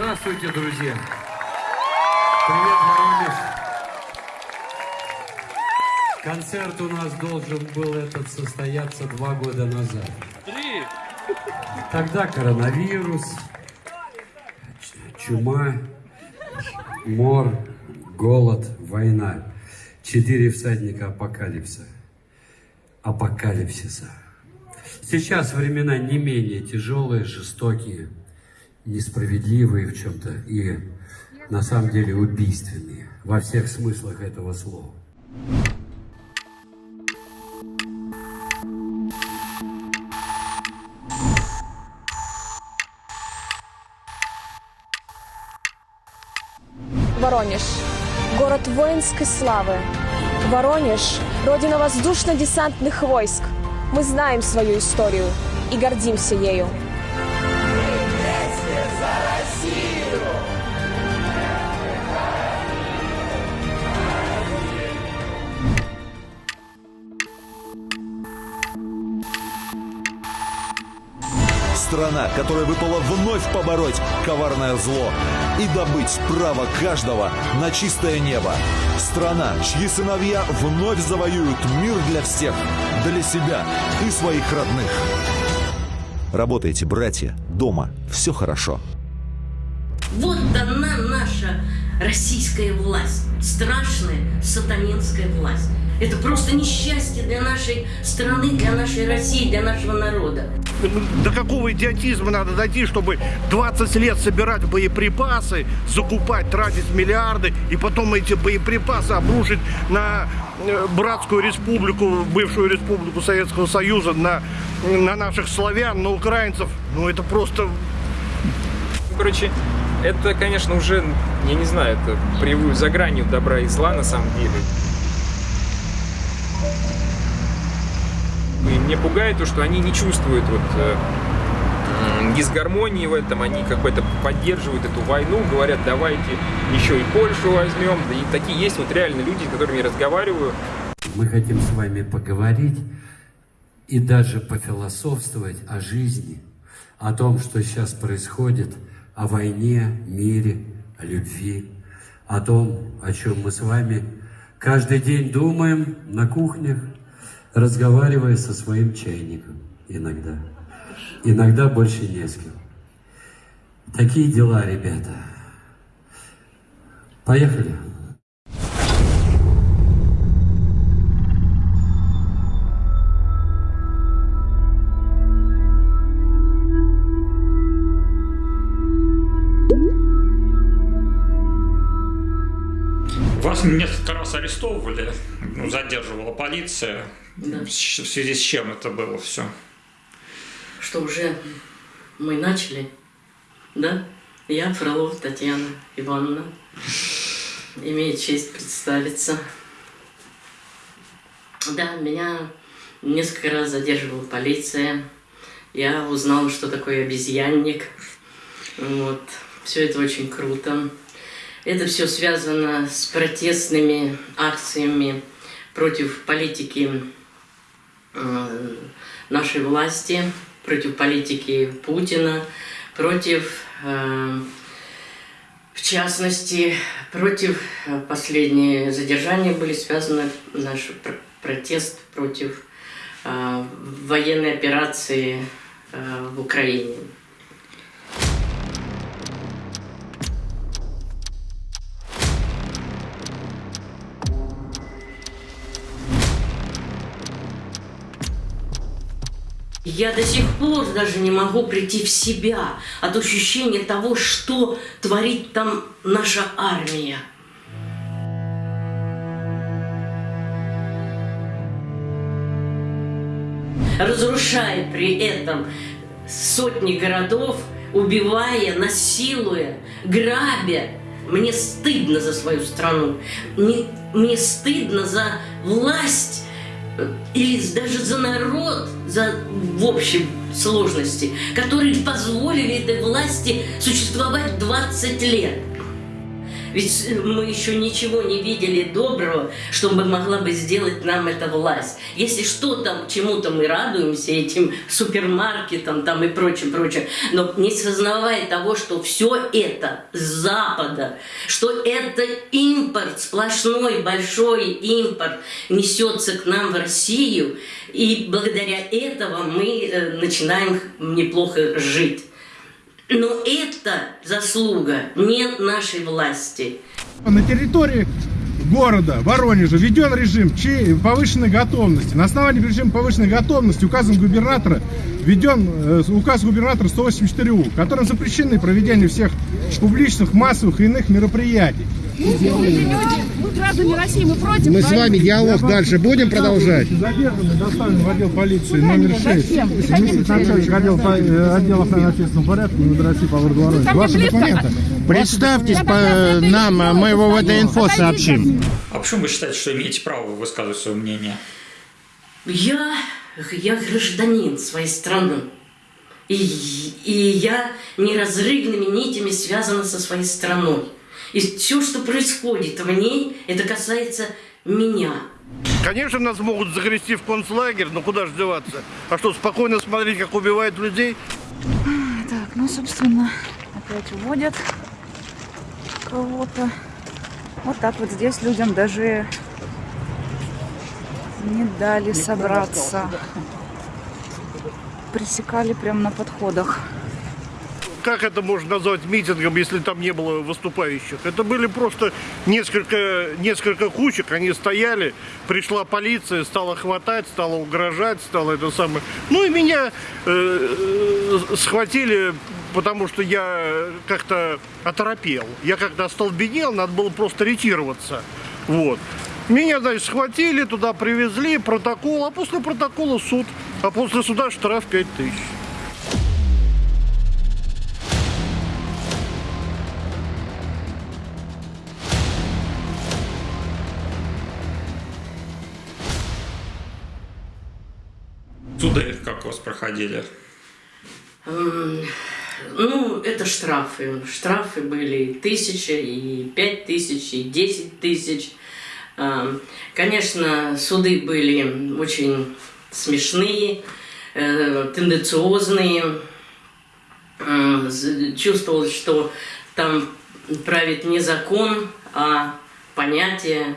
Здравствуйте, друзья! Привет, Воронеж! Концерт у нас должен был этот состояться два года назад. Три. Тогда коронавирус, чума, мор, голод, война. Четыре всадника апокалипса. Апокалипсиса. Сейчас времена не менее тяжелые, жестокие, несправедливые в чем-то и на самом деле убийственные во всех смыслах этого слова. Воронеж. Город воинской славы. Воронеж – родина воздушно-десантных войск. Мы знаем свою историю и гордимся ею. Страна, которая выпала вновь побороть коварное зло и добыть право каждого на чистое небо. Страна, чьи сыновья вновь завоюют мир для всех, для себя и своих родных. Работайте, братья, дома, все хорошо. Вот она наша российская власть, страшная сатанинская власть. Это просто несчастье для нашей страны, для нашей России, для нашего народа. До какого идиотизма надо дойти, чтобы 20 лет собирать боеприпасы, закупать, тратить миллиарды, и потом эти боеприпасы обрушить на э, братскую республику, бывшую республику Советского Союза, на, на наших славян, на украинцев. Ну это просто... Короче, это, конечно, уже, я не знаю, это при, за гранью добра и зла на самом деле. И мне пугает то, что они не чувствуют вот э, дисгармонии в этом, они как бы это поддерживают эту войну, говорят, давайте еще и Польшу возьмем. И такие есть вот реально люди, с которыми я разговариваю. Мы хотим с вами поговорить и даже пофилософствовать о жизни, о том, что сейчас происходит, о войне, мире, о любви, о том, о чем мы с вами каждый день думаем на кухнях, разговаривая со своим чайником иногда. Иногда больше не с кем. Такие дела, ребята. Поехали. Несколько раз арестовывали, ну, задерживала полиция. Да. В связи с чем это было все? Что уже мы начали, да? Я Фролова Татьяна Ивановна. Имею честь представиться. Да, меня несколько раз задерживала полиция. Я узнала, что такое обезьянник. Вот. Все это очень круто. Это все связано с протестными акциями против политики э, нашей власти, против политики Путина, против, э, в частности, против э, последние задержания были связаны наш пр- протест против военной операции в Украине. Я до сих пор даже не могу прийти в себя от ощущения того, что творит там наша армия. Разрушая при этом сотни городов, убивая, насилуя, грабя. Мне стыдно за свою страну. Мне, мне стыдно за власть или даже за народ, за в общем сложности, которые позволили этой власти существовать 20 лет. Ведь мы еще ничего не видели доброго, чтобы могла бы сделать нам эта власть. Если что-то, чему-то мы радуемся, этим супермаркетам там и прочее, прочее, но не сознавая того, что все это с Запада, что это импорт, сплошной большой импорт несется к нам в Россию, и благодаря этого мы э, начинаем неплохо жить. Но это заслуга не нашей власти. На территории города Воронежа введен режим повышенной готовности. На основании режима повышенной готовности указом губернатора введен э, указ губернатора 184 У, которым запрещены проведение всех публичных, массовых и иных мероприятий. Мы люди, мы граждане России, мы против. Мы с вами диалог дальше будем продолжать? Задержанный доставлен в отдел полиции номер 6. Начальник отдела, э, отдела общественного порядка МВД России по городу Воронеж. Ваши документы. Представьтесь по нам, мы его в это инфо сообщим. А почему вы считаете, что имеете право высказывать свое мнение? Я, я гражданин своей страны. И, и я неразрывными нитями связана со своей страной. И все, что происходит в ней, это касается меня. Конечно, нас могут загрести в концлагерь, но куда же деваться? А что, спокойно смотреть, как убивают людей? Так, ну, собственно, опять уводят кого-то. Вот так вот здесь людям даже не дали собраться. Пресекали прямо на подходах как это можно назвать митингом, если там не было выступающих? Это были просто несколько, несколько кучек, они стояли, пришла полиция, стала хватать, стала угрожать, стала это самое. Ну и меня э, схватили, потому что я как-то оторопел. Я как-то остолбенел, надо было просто ретироваться. Вот. Меня, значит, схватили, туда привезли, протокол, а после протокола суд. А после суда штраф 5 Суды как у вас проходили? Ну, это штрафы. Штрафы были тысяча, и пять тысяч, и десять тысяч. Конечно, суды были очень смешные, э, тенденциозные. Чувствовалось, что там правит не закон, а понятие.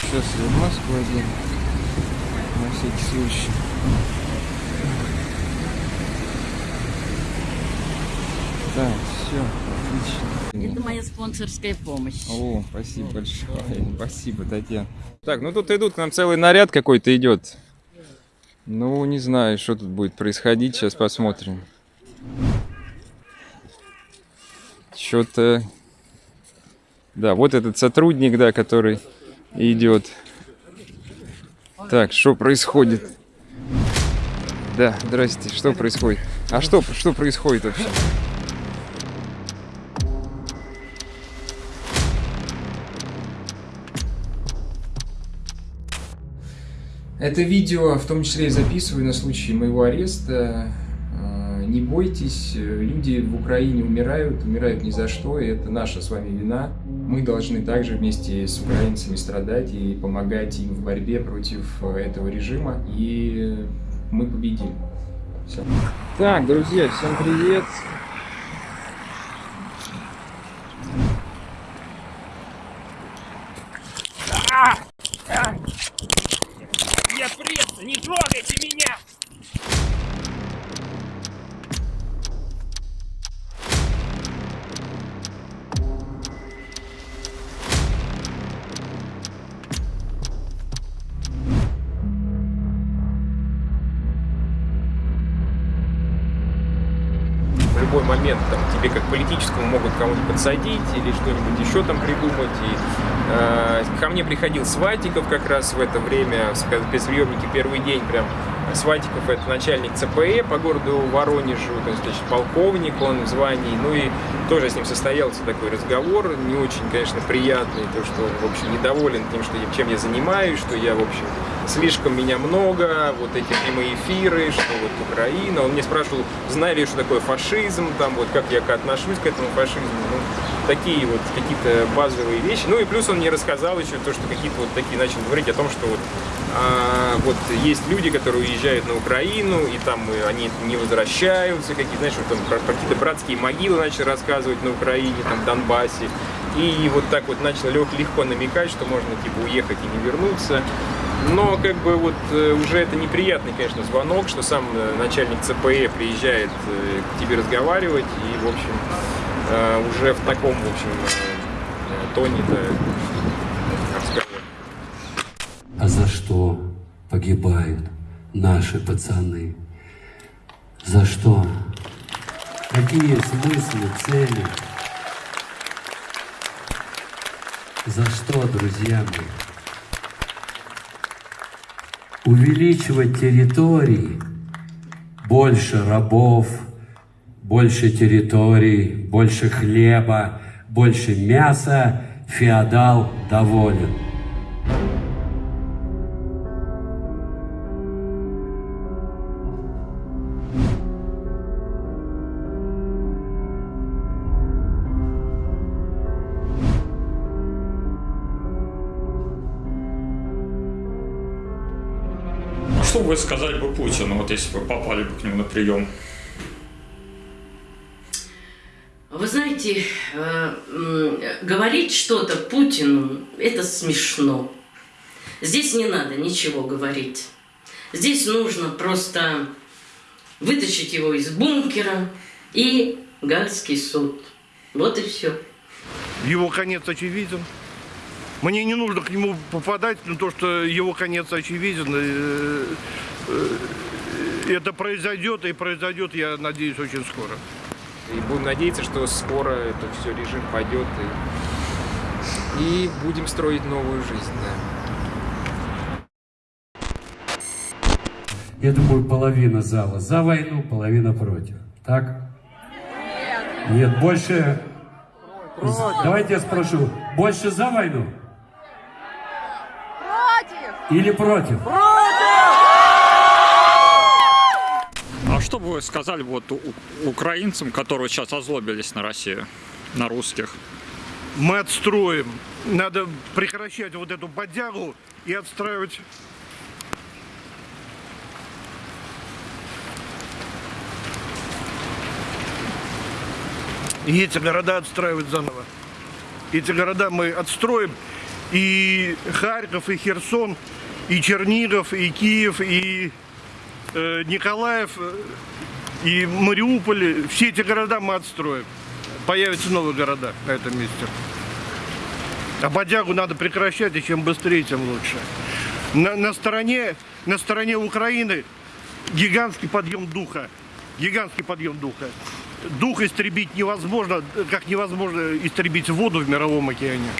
Сейчас я маску одену, на всякий случай. Так, все, отлично. Это моя спонсорская помощь. О, спасибо большое. Спасибо, Татьяна. Так, ну тут идут, к нам целый наряд какой-то идет. Ну, не знаю, что тут будет происходить. Сейчас посмотрим. Что-то... Да, вот этот сотрудник, да, который идет. Так, что происходит? Да, здрасте, что происходит? А что, что происходит вообще? Это видео в том числе и записываю на случай моего ареста. А, не бойтесь, люди в Украине умирают, умирают ни за что, и это наша с вами вина. Мы должны также вместе с украинцами страдать и помогать им в борьбе против этого режима, и мы победим. Все. Так, друзья, всем привет! Момент там, тебе как политическому могут кого-нибудь подсадить или что-нибудь еще там придумать. И, э, ко мне приходил Сватиков как раз в это время, в спецприемнике первый день прям Свантиков это начальник ЦПЭ по городу Воронежу, то есть значит, полковник он в звании. Ну и тоже с ним состоялся такой разговор, не очень, конечно, приятный, то, что он, в общем, недоволен тем, что, я- чем я занимаюсь, что я, в общем, слишком меня много, вот эти прямые эфиры, что вот Украина. Он мне спрашивал, знаю ли что такое фашизм, там вот как я отношусь к этому фашизму. Ну, такие вот какие-то базовые вещи. Ну и плюс он мне рассказал еще то, что какие-то вот такие начал говорить о том, что вот, а, вот есть люди, которые уезжают на Украину, и там э, они не возвращаются, какие, знаешь, вот он про, какие-то братские могилы начал рассказывать на Украине, там, в Донбассе. И вот так вот начал лег- легко намекать, что можно типа уехать и не вернуться. Но как бы вот э, уже это неприятный, конечно, звонок, что сам э, начальник ЦПЭ приезжает к тебе разговаривать, и, в общем, уже в таком, в общем, тоне-то разговор. А за что погибают наши пацаны? За что? Какие смыслы, цели? За что, друзья мои? Увеличивать территории, больше рабов, больше территорий, больше хлеба, больше мяса, феодал доволен. Что бы вы сказали бы Путину, вот если бы вы попали бы к нему на прием? Вы знаете, э, говорить что-то Путину – это смешно. Здесь не надо ничего говорить. Здесь нужно просто вытащить его из бункера и Гальский суд. Вот и все. Его конец очевиден. Мне не нужно к нему попадать, но то, что его конец очевиден, э, э, это произойдет, и произойдет, я надеюсь, очень скоро. И будем надеяться, что скоро это все режим пойдет и, и будем строить новую жизнь. Да. Я думаю, половина зала за войну, половина против. Так? Нет, больше... Давайте я спрошу, больше за войну? Или против? А что бы вы сказали вот украинцам, которые сейчас озлобились на Россию, на русских? Мы отстроим. Надо прекращать вот эту бодягу и отстраивать И эти города отстраивать заново. Эти города мы отстроим. И Харьков, и Херсон, и Чернигов, и Киев, и э, Николаев, э, и Мариуполь. Все эти города мы отстроим. Появятся новые города на этом месте. А бодягу надо прекращать, и чем быстрее, тем лучше. На, на стороне, на стороне Украины гигантский подъем духа. Гигантский подъем духа. Дух истребить невозможно, как невозможно истребить воду в мировом океане.